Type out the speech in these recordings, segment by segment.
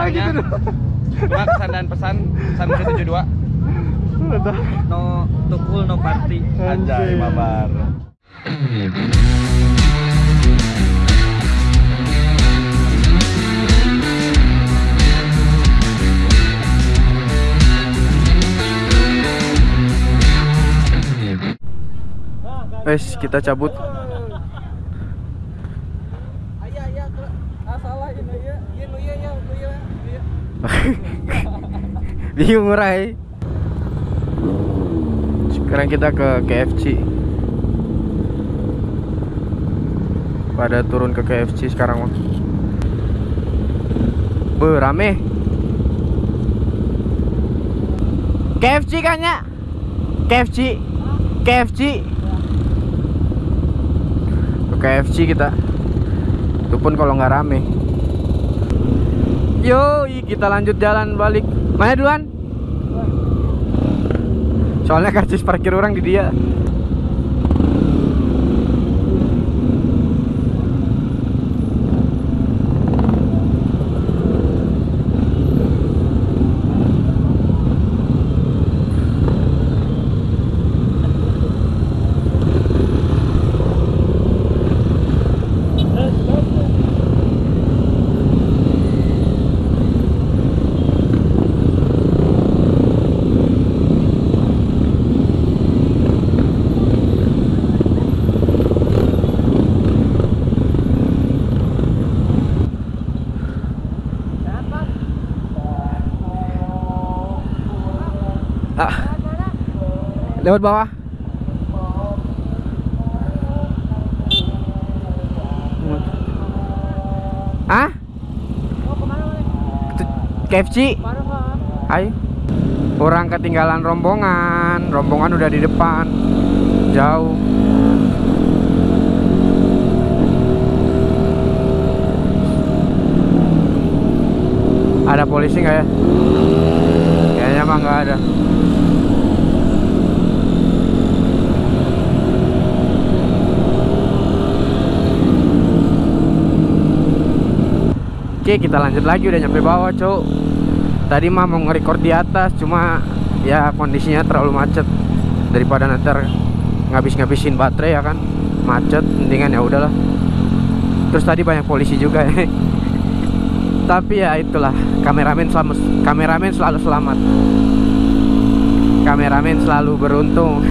pesannya gitu cuma kesan dan pesan pesan Muda 72 Udah. no tukul no party Anjay. mabar Wes, kita cabut. Bingung Rai. Sekarang kita ke KFC. Pada turun ke KFC sekarang mah. Be, rame. KFC kan ya? KFC. KFC. Ke KFC kita. Itu pun kalau nggak rame. Yo, kita lanjut jalan balik. Mana duluan? Soalnya karcis parkir orang di dia. Ah. Lewat bawah. Ah? KFC. Ayo. Orang ketinggalan rombongan. Rombongan udah di depan. Jauh. Ada polisi nggak ya? Kayaknya mah nggak ada. Oke kita lanjut lagi udah nyampe bawah cowok Tadi mah mau nge-record di atas Cuma ya kondisinya terlalu macet. Daripada nanti ngabis-ngabisin baterai ya kan? Macet mendingan ya udahlah. Terus tadi banyak polisi juga ya. Tapi ya itulah Kameramen selalu, kameramen selalu selamat. Kameramen selalu beruntung.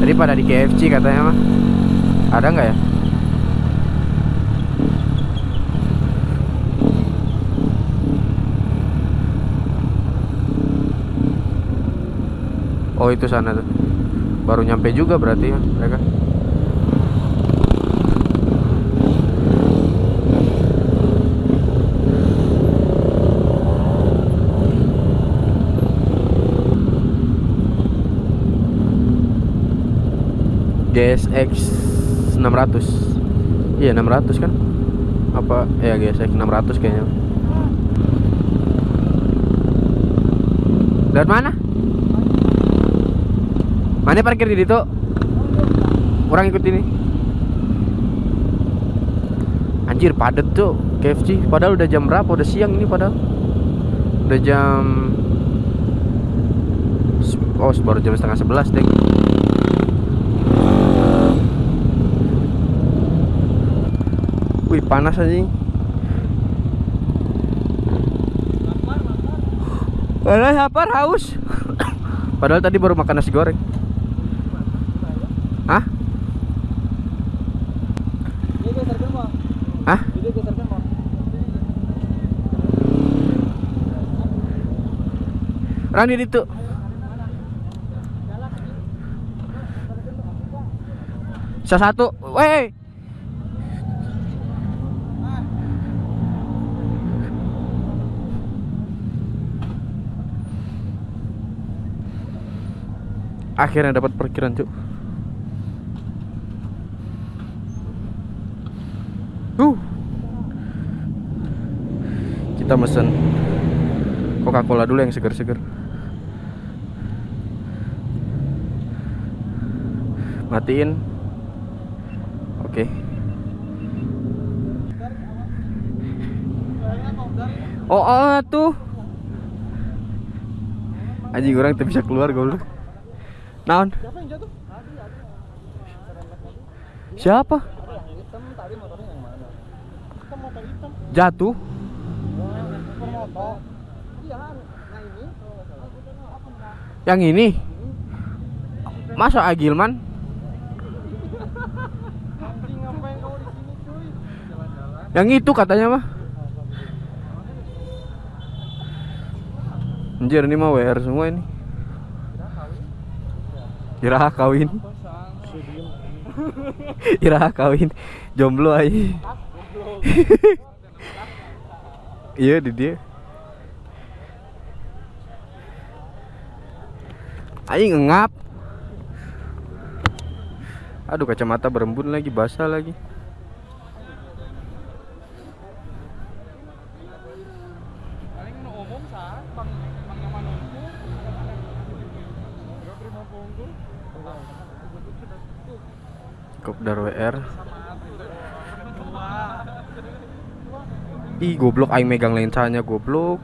Tadi pada di KFC katanya mah. Ada nggak ya? Oh itu sana tuh. Baru nyampe juga berarti ya mereka. GSX 600 Iya 600 kan? Apa? Ya GSX 600 kayaknya. Dari mana? Mana parkir di situ? Orang ikut ini. Anjir padet tuh KFC. Padahal udah jam berapa? Udah siang ini padahal. Udah jam Oh, baru jam setengah sebelas deh. Wih, panas aja. Padahal lapar haus. Padahal tadi baru makan nasi goreng. Hah? Hah? Orang di situ. Salah satu. Weh. Akhirnya dapat parkiran, Cuk. Uh. Kita mesen Coca-Cola dulu yang segar-segar. Matiin. Oke. Oh, oh tuh. Anjing orang tuh bisa keluar goblok. Naon? Siapa jatuh? Yang mana? Hitam motor hitam. Jatuh? Super motor. Iya, nah ini kalau nggak salah. Yang ini? Masa Agilman? Anjing ngapain kamu di sini cuy? Jalan-jalan. Yang itu katanya mah. Anjir ini mah WR semua ini. Iraha kawin. Iraha kawin. Jomblo aja. Iya di dia. Aing ngengap. Aduh kacamata berembun lagi, basah lagi. Paling nu umum saat bang bang yang mana itu? Gak terima punggung. Kopdar WR. Ih goblok aing megang lensanya goblok.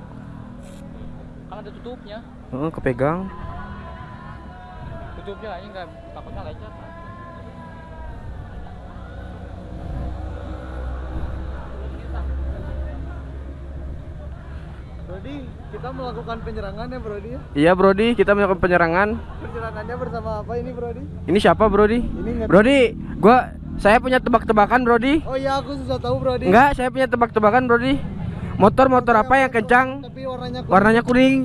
Kan ada tutupnya. Heeh, kepegang. Tutupnya aja nggak takutnya lecet. Brody, kita melakukan penyerangan ya Brody ya? Iya Brody, kita melakukan penyerangan. Penyerangannya bersama apa ini Brody? Ini siapa Brody? Ini Brody, gua saya punya tebak-tebakan Brody. Oh iya aku susah tahu Brody. Enggak, saya punya tebak-tebakan Brody. Motor-motor apa yang kencang? Tapi warnanya kuning. Warnanya kuning.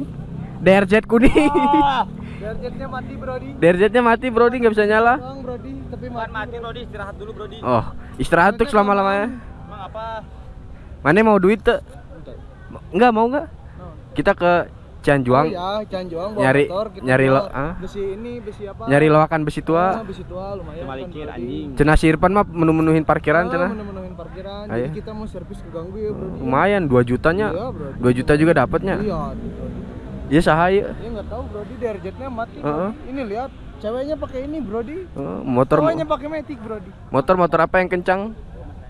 DRZ kuning. Ah, Derjetnya mati Brody. DRZ-nya mati Brody, nggak bisa nyala. Bang Brody, tapi mati. mati Brody, istirahat dulu Brody. Oh, istirahat tuh selama-lamanya. Emang apa? Mana mau duit tuh? Enggak mau enggak? Kita ke Cianjuang. Oh ya, Cianjuang bawa Nyari- motor, kita nyari lo- ah? besi ini, besi apa? Nyari loakan besi Ah, tua. besi tua lumayan. Balikin, kan, anjing. Cenah si Irfan mah menu-menuhin parkiran Ah, cenah. menemuin parkiran. Ayo. Jadi kita mau servis ke ganggu ya, Bro. Lumayan 2 jutanya. Iya, Brody. 2 juta juga dapatnya. Iya, Bro. Iya sahaya. Dia nggak tahu Brody derjetnya mati. Heeh. Brody. Ini lihat, ceweknya pakai ini Brody. Oh, motor Cowoknya pakai Matic Brody. motor motor apa yang kencang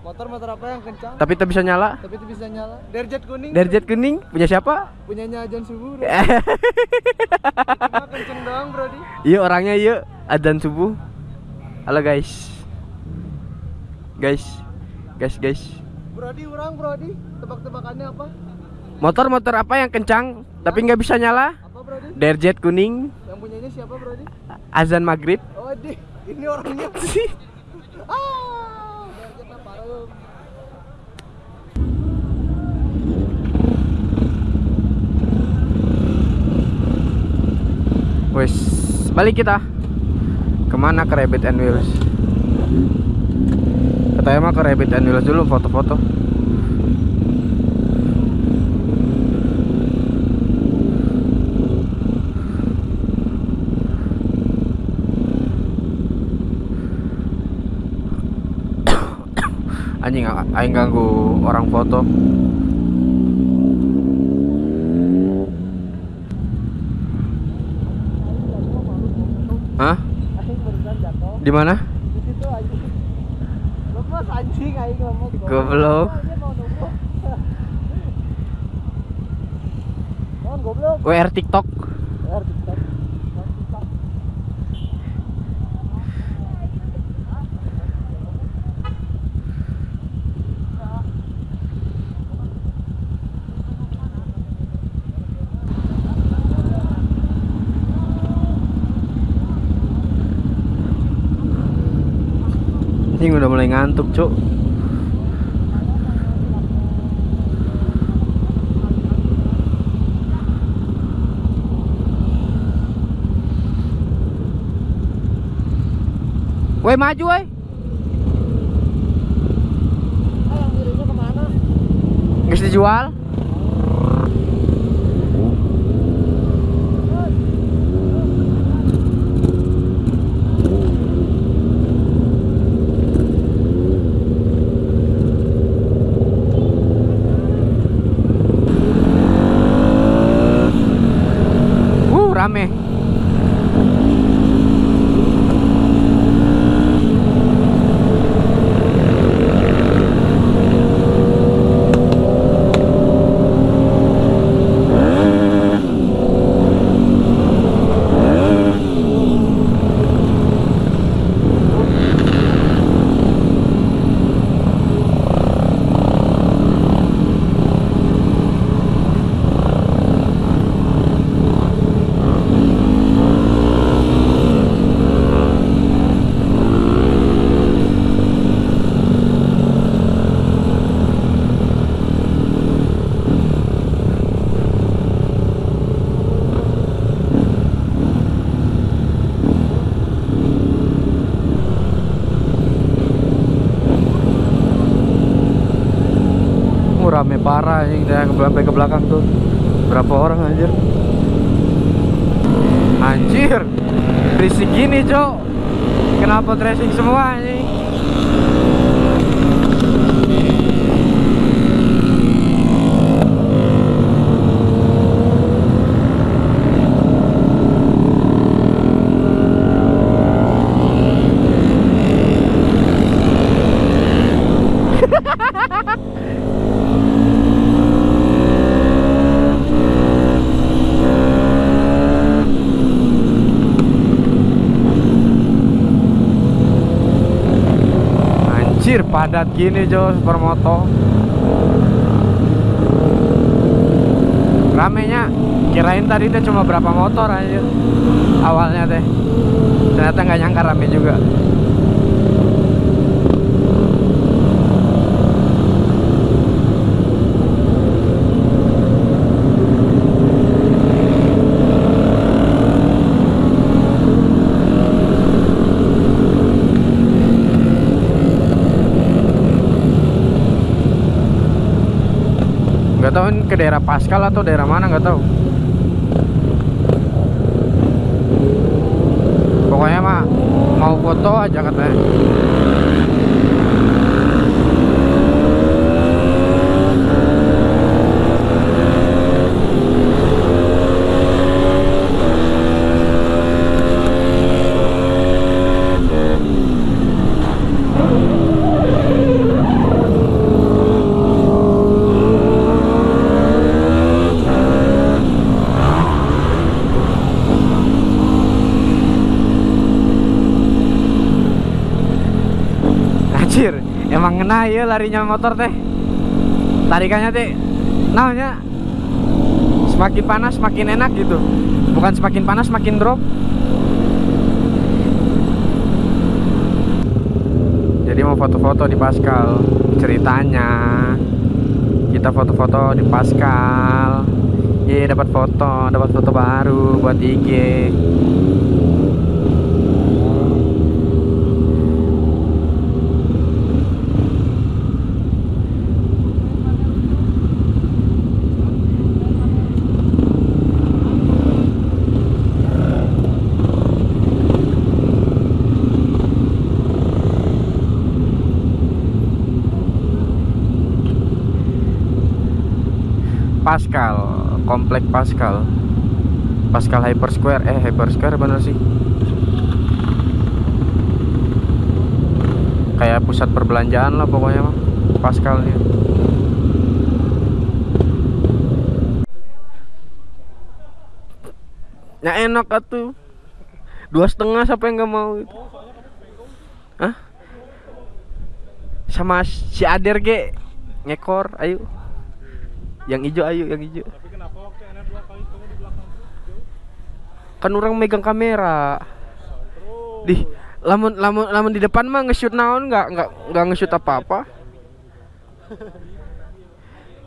Motor motor apa yang kencang? tapi tak bisa nyala? Tapi itu bisa nyala. Derjet kuning. Derjet kuning punya siapa? punyanya Ajan Subuh. Bro. Cuma kenceng doang Brody. Iya orangnya iya adzan subuh. Halo guys. Guys. Guys guys. Brody orang Brody. Tebak-tebakannya apa? Motor-motor apa yang kencang tapi nggak bisa nyala? Apa Brody? Derjet kuning, Yang punyanya siapa Brody? azan maghrib. Oh, di. Ini orangnya. ah, derjetnya parah. Wes, balik kita. Ke mana ke Rabbit and Wheels? Katanya mah ke Rabbit and Wheels dulu foto-foto. Anjing, aing ganggu orang foto. Hah? Di mana? Di situ anjing aing goblok. WR TikTok. Ya, TikTok. TikTok. Ini udah mulai ngantuk, Cuk. Woi, maju, woi. Nggak dijual. Uh, rame. Parah ini dari sampai ke belakang tuh. Berapa orang anjir? Anjir! Berisik gini cok. Kenapa tracing semua ini Anjir padat gini Jo supermoto Ramenya kirain tadi teh cuma berapa motor aja awalnya teh. Ternyata nggak nyangka rame juga tahu ini ke daerah Pascal atau daerah mana nggak tahu. Pokoknya mah mau foto aja katanya Anjir, emang ngena ya larinya motor teh. Tarikannya teh namanya semakin panas semakin enak gitu. Bukan semakin panas semakin drop. Jadi mau foto-foto di Pascal ceritanya. Kita foto-foto di Pascal. Ye dapat foto, dapat foto baru buat IG. Pascal, komplek Pascal. Pascal Hyper Square, eh Hyper Square bener sih. Kayak pusat perbelanjaan lah pokoknya mah. Pascal. Ya enak atuh. Dua setengah siapa yang nggak mau itu? Hah? Sama si Ader ge ngekor, ayo. Yang hijau ayo, yang hijau. Tapi kenapa waktu NR dua kali kamu di belakang? Kan orang megang kamera. Di lamun lamun lamun di depan mah nge-shoot naon nggak nggak nggak nge-shoot apa-apa.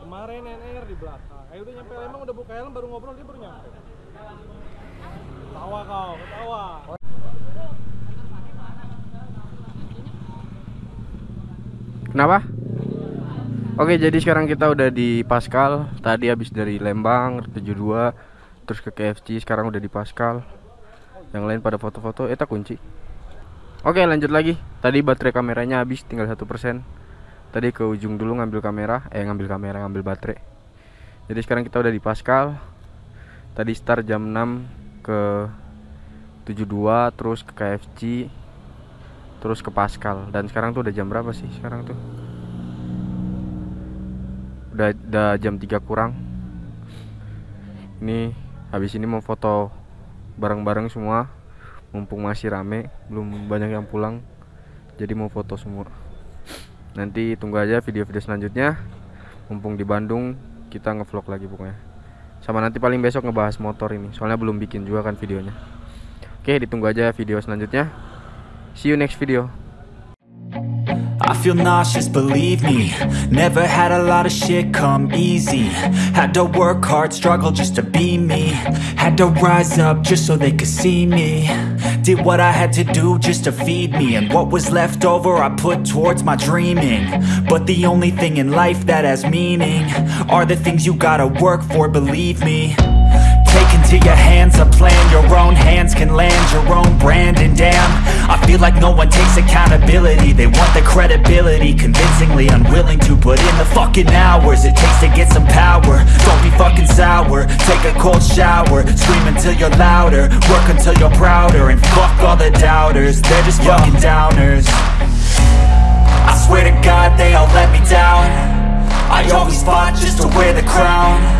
Kemarin NR di belakang. Ayo udah nyampe Lembang udah buka helm baru ngobrol dia baru nyampe. Tawa kau, ketawa. Kenapa? Oke, jadi sekarang kita udah di Pascal. Tadi habis dari Lembang 72 terus ke KFC, sekarang udah di Pascal. Yang lain pada foto-foto, eh tak kunci. Oke, lanjut lagi. Tadi baterai kameranya habis tinggal satu persen. Tadi ke ujung dulu ngambil kamera, eh ngambil kamera, ngambil baterai. Jadi sekarang kita udah di Pascal. Tadi start jam 6 ke 72 terus ke KFC terus ke Pascal dan sekarang tuh udah jam berapa sih sekarang tuh udah, udah jam 3 kurang. Ini habis ini mau foto bareng-bareng semua. Mumpung masih rame belum banyak yang pulang. Jadi mau foto semua. Nanti tunggu aja video-video selanjutnya. Mumpung di Bandung kita ngevlog lagi pokoknya. Sama nanti paling besok ngebahas motor ini. Soalnya belum bikin juga kan videonya. Oke ditunggu aja video selanjutnya. See you next video I feel nauseous, believe me. Never had a lot of shit come easy. Had to work hard, struggle just to be me. Had to rise up just so they could see me. Did what I had to do just to feed me. And what was left over I put towards my dreaming. But the only thing in life that has meaning Are the things you gotta work for, believe me into your hands a plan. Your own hands can land your own brand. And damn, I feel like no one takes accountability. They want the credibility Convincingly unwilling to put in the fucking hours It takes to get some power. Don't be fucking sour. Take a cold shower. Scream until you're louder. Work until you're prouder. And fuck all the doubters. They're just fucking downers. I swear to God they all let me down. I always fought just to wear the crown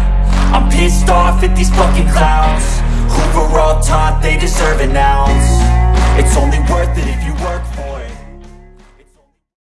I'm pissed off at these fucking clowns. Who were all taught they deserve an ounce. It's only worth it if you work